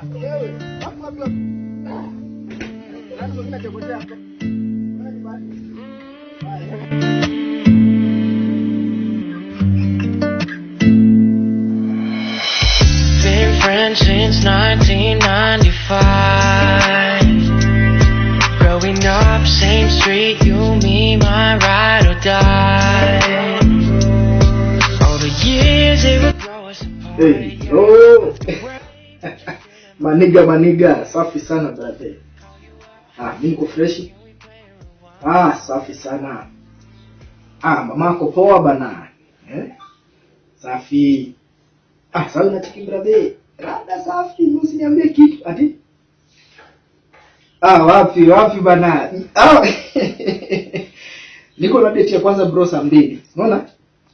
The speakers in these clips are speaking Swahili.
Been friends since 1995. Growing up, same street, you, me, my ride or die. All the years they would grow us apart. Hey. Maniga maniga, safi sana brother. Ah, mimi niko fresh. Ah, safi sana. Ah, mamako poa bana. Eh? Safi. Ah, sasa unatiki brother. Rada safi, usiniambie kitu. Ati? Ah, wapi wapi bana. Ah. Niko na date ya kwanza bro saa mbili. Unaona?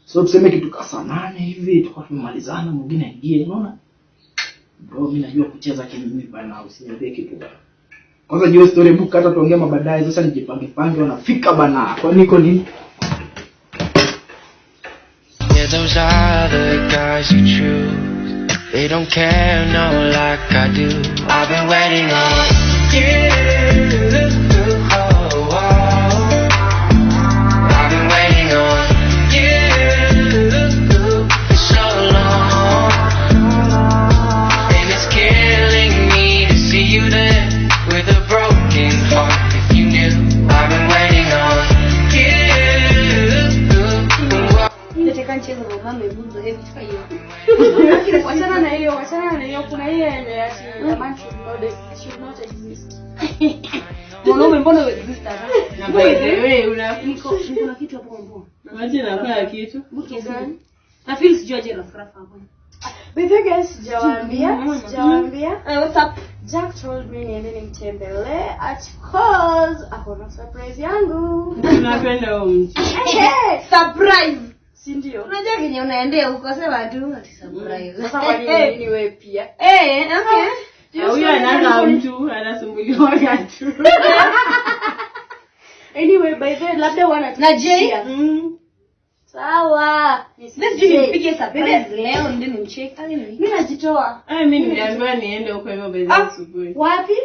So tuseme kitu kasa nane hivi tukao mwingine aingie, unaona? Bro, mimi najua kucheza kimimi bana, usiniambie kitu bana. Kwanza jiwe story book hata tuongea mabadai sasa nijipange pange wanafika bana. Kwa niko nini? Yeah, those other guys you choose, they don't care, no, like I do. I've been waiting on you. Should not exist. Mwanaume mbona exist hapa? Na wewe una- Niko niko na kitu hapo mbona. Wacha nafanya kitu. Mke gani? Na feel sijui aje na scrap hapo. By the guys, sijawaambia, sijawaambia. Eh, what's up? Jack told me niende nimtembelee at cause ako na surprise yangu. Tunapenda huyo mtu. Surprise. Si ndio? Unajua kenye unaendea huko sema tu ati surprise. Sasa kwa nini nini wewe pia? Eh, okay. Huyo anaanza mtu anasumbuliwa tu. Anyway, by the labda wana Mm. Sawa. Sisi nipige leo ndio nimcheke. Mimi najitoa. Ah, mimi nimeambiwa niende huko hivyo bezi asubuhi. Wapi?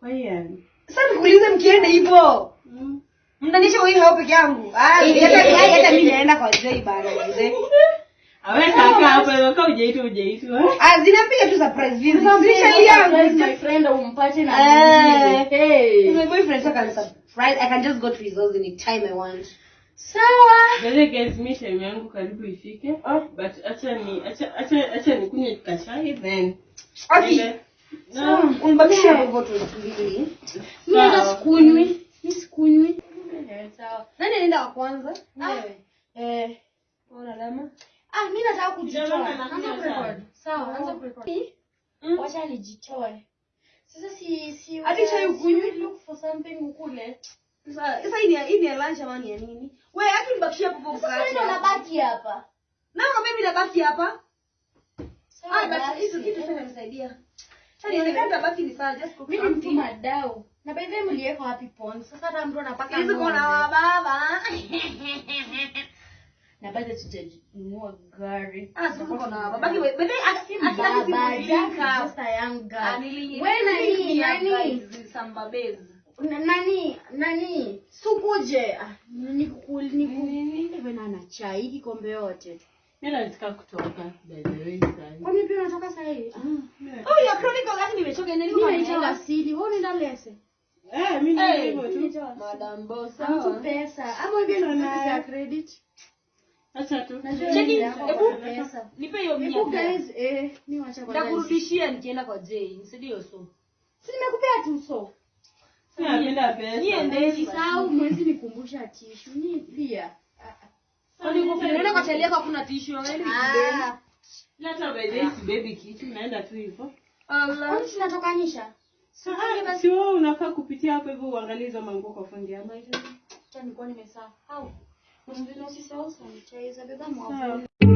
Kwa hiyo. Sasa nikuulize mkienda hivyo. Mm. Wewe hao peke yangu. Ah, hata hata mimi naenda kwa Jay bana mzee. Ah, zinapiga tu surprise visit. Sasa Zisha surprise yangu. my friend umpate na Eh. yangu karibu ifike. Oh. But acha ni acha acha acha nikunywe kachai then. Unibakisha tu mbili. Sikunywi. Nani anaenda wa kwanza? Wewe. Eh. Ah, mimi nataka kujitoa. Anza kurekodi. Sawa, anza kurekodi. Mm. Wacha nijitoe. Sasa si si Ati chai ukunywe. look for something ukule. Sasa sasa hii ni ya- hii ni lunch ama ni nini? Wewe haki nibakishie hapo hapo Sasa mimi nabaki hapa. Na mimi nabaki hapa. Sawa, Ah, basi. hizo kitu sana nisaidia. Sasa nionekana tabaki ni sawa just cook Mimi mtu madau. Na by the way mliweka wapi pon? Sasa hata mtu anapaka Hizo kuna ng'ombe. wababa. Na bado tutanunua gari. Ah, Ah, nani, nani? sukuje ah, nikukul niku na na chai hii kikombe yote nataka kutoka. Kwani pia unatoka saa hii? Oh, ya nimechoka. Wewe unaenda lese? Eh, mimi Eh, ndio hivyo tu. Madam Boss. mtu pesa. Ama ndio credit Acha tu. Cheki, hebu- kwa Nipe hiyo mia. hebu guys eh wacha Nitakurudishia nikienda kwa Jay, nisidio so. si nimekupea tu so napenda pesa. Niendeni Sisahau mwezi nikumbusha tishu ni pia Kwani uko unaenda kwa chali yako hakuna tishu wewe? ah Lata by baby kitu naenda tu hivyo. Allah. kwani tunatokanisha Ah, Si wewe unafaa kupitia hapo hivyo uangalie hizo manguo kwa fundi ama hivyo. acha nilikuwa nimesahau Unajua usisahau sanitizer beba mwavuli Sawa.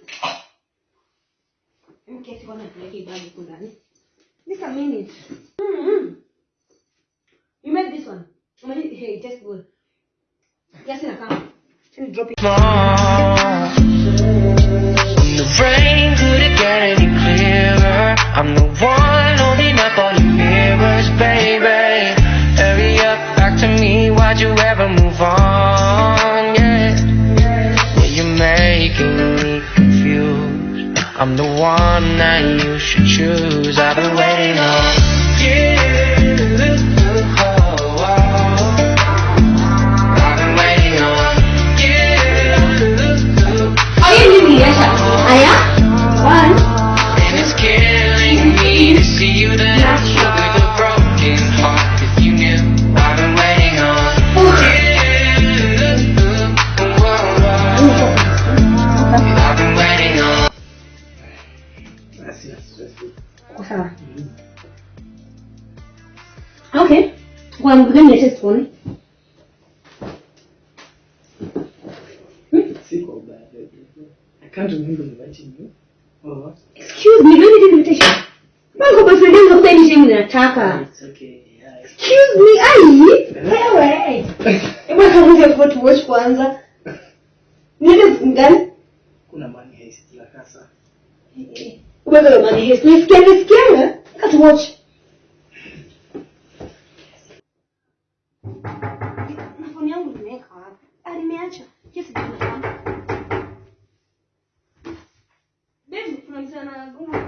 Mkesi kwanza tupeleke ibadi huko ndani. Minute. Mm-hmm. You made this one. Umali- Hey, just good. Yes, ina kama. Let me drop it. more. The rain couldn't get any clearer. I'm the one one that you should choose. I've been waiting on Gani ya test tuone? Siko ubaya. I can't remember inviting you. What? Excuse me, don't need invitation. Bango boyfriend ndio kuta ni shemu nataka. It's okay. Yeah, it's- Excuse me, ai. Wewe. Hebu tuanze kwa tu watch kwanza. Niende ngani? kuna money heist la kasa. Wewe mani hesi. Nisikia nisikia. Kat wapi? Ah, nimeacha. Yes, ndio. Baby, kuna mtu anagonga.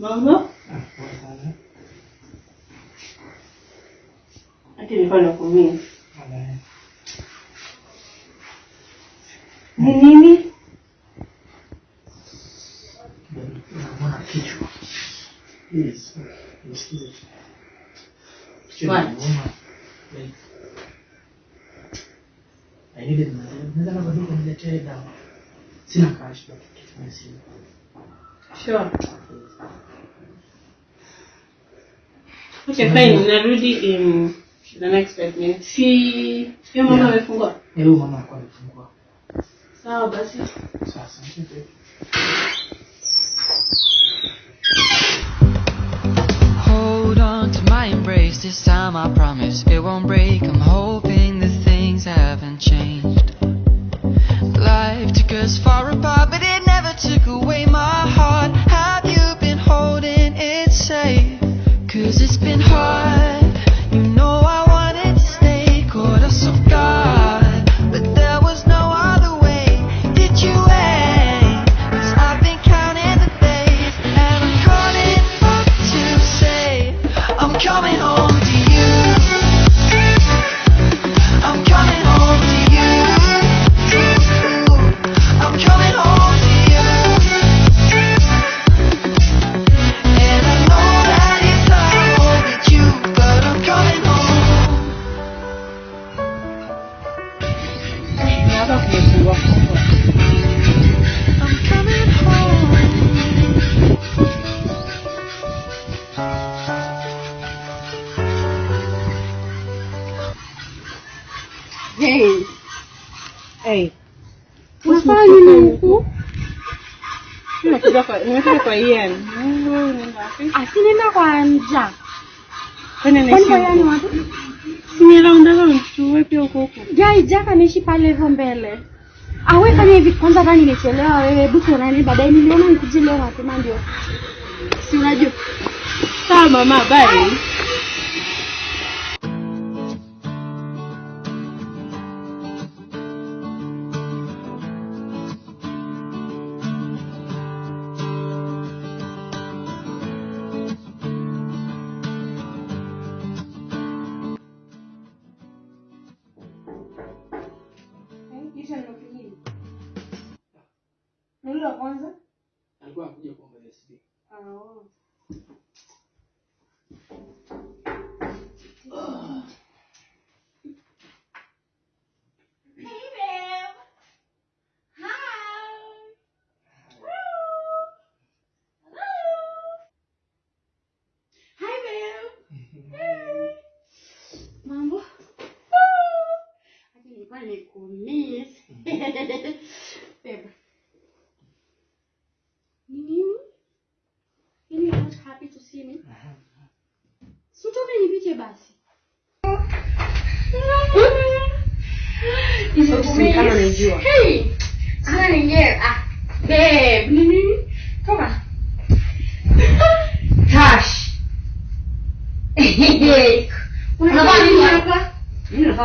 Mambo? Ah, poa sana. Ati nilikuwa nakumia. Wala- Ni nini? Naona kichwa. Please, nisikize. Kichwa What? inauma. Like, I needed my Naweza labda tu kuniletea dawa. Sina cash but kitu simu. Sure. Okay, fine. Narudi in the next five minutes. Si hiyo mama Yeah. amefungua. Eh, huyu mama alikuwa amefungua. Sawa basi. Sasa, okay. Hold on to my embrace this time, I promise it won't break. I'm hoping that things haven't changed. Life took us far apart, but it never took away my Hey. Unafanya nini huku? Nimekuja kwa nimekuja kwa Ian. Unaenda wapi? Asinenda kwa Jack. Kwani Kwani kwa yani huko? watu? Si ni round round tu, wewe pia uko huko. Jai jaka anaishi pale hivyo mbele. Awe fanya hivi kwanza hata nimechelewa wewe hebu tuonane baadaye niliona nikuje leo mapema ndio. Si unajua. Sawa mama, bye.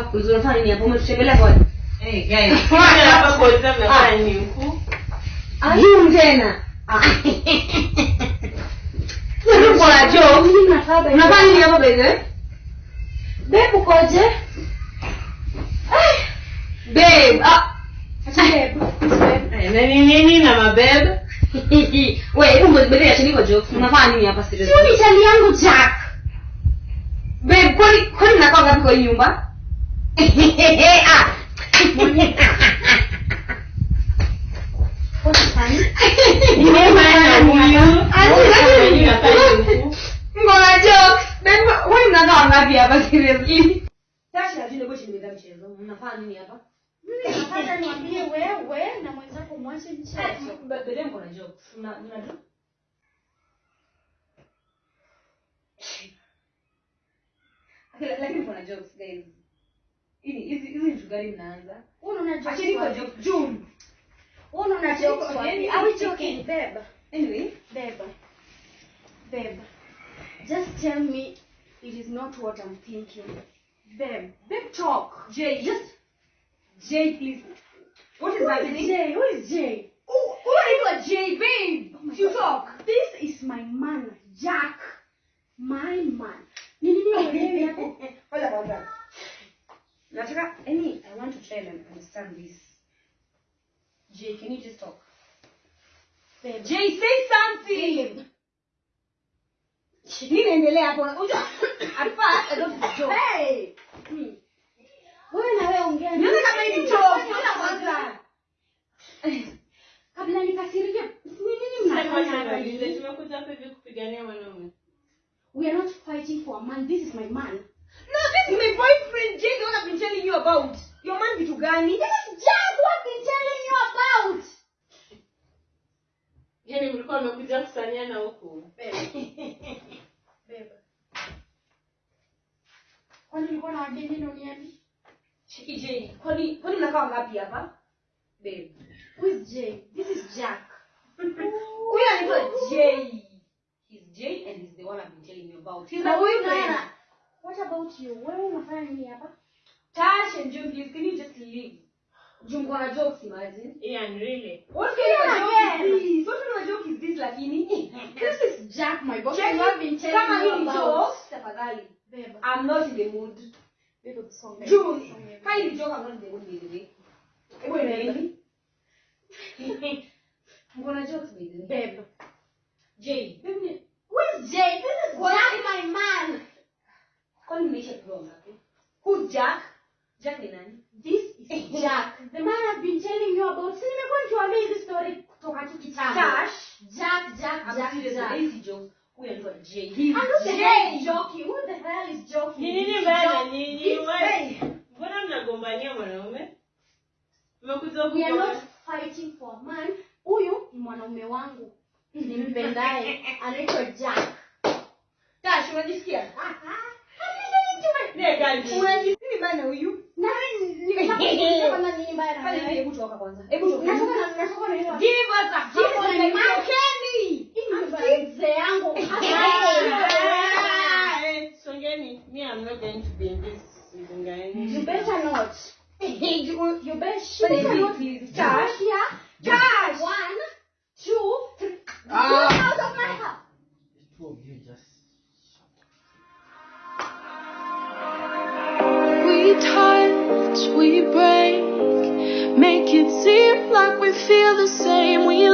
Kuuliza hapo? Umetutembelea kwa? Hey guys, hapa kwa nafanya nini huku? Juu tena. Ah. Wewe uko na joke. Mimi nafaa babe. Unafanya nini hapo bebe? Babe ukoje? Babe. Ah. Babe. Eh, Na ni nini na mabebe? Wewe, hebu mbele ya chini kwa jo. Unafanya nini hapa sasa? Sio ni chali yangu Jack. Babe, kwani kwani mnakaa ngapi kwa nyumba? Mbona? Lakini kuna jokes guys. Hizi hizi hizi vitu gani mnaanza? Jokes Acheni kwa joke June. Unaona jokes wapi? Are we joking, babe? Anyway, Babe. Babe. Just tell me it is not what I'm thinking. Babe. Babe talk. Jay, just Jay, please. What is Who is happening? Jay? Who is Jay? Who who are you, Jay, babe? And this. Jay, can you just talk? Babe. Jay, say something. Nini hapo? Unajua, at first don't joke. Hey! Hmm. Wewe na wewe ongea. Niona kama hii ni joke. Niona kwanza. Kabla nikasirike, ni nini mnafanya? Tumekuja hapa hivi kupigania wanaume. We are not fighting for a man. This is my man. No, this is my boyfriend, Jay, the one I've been telling you about. Your man vitu gani? This is just what been telling you about. Yaani mlikuwa mmekuja kusaniana huku. Beba. Kwani ulikuwa na wageni uniambi? Cheki Jay, kwani kwani mnakaa ngapi hapa? Babe. Who is Jay? This is Jack. Huyu anaitwa Jay. He's Jay and he's the one I've been telling you about. He's my boyfriend. What about you? Wewe unafanya nini hapa? Tash and June, please, can you just leave? June, kuna jokes, imagine. Ian, really? What kind of joke is this? What kind of joke is this, lakini? This is Jack, my boss. Jack, I've been telling Kama you about. jokes, tafadhali. Babe. I'm not in the mood. Babe, song. June, kama hii joke, I'm not in the mood, baby. the. Hebu imendi. Mkona jokes, by. Babe. Jay, babe, Who is Jay? This is Jack, my man. kwani mmeisha kuwa ngapi? Who's Jack? Jack ni nani? This is Jack. The man I've been telling you about. Si nimekuwa nikiwaambia hizi story kutoka tu kitambo. Tash. Jack, Jack, I'm Jack, serious, Jack. hii si joke. Huyu anaitwa Jay. He's I'm not the Jay. hell is joking. Who the hell is joking? Ni nini It's mbaya na joke. nyinyi? It's Wewe- fake. Mbona mnagombania mwanaume? Mmekuja We are kugombania- not fighting for a man. Huyu ni mwanaume wangu. Nimpendaye. Anaitwa Jack. Tash, unajisikia? Ah, ah. Hadi gani? Unajisikia? Bana huyu? Na nikitaka kama ni mbaya na wewe. hebu toka kwanza. Hebu toka. Natoka na natoka na hiyo. Give us a Give us a like. Kenny. Hii ni nyumba ya mzee yangu. Songeni, me I'm not going to be in this season mzingani. You better not. You, you better, better not. please, Come Josh. One, two, three. Ah. we break. Make it seem like we feel the same. We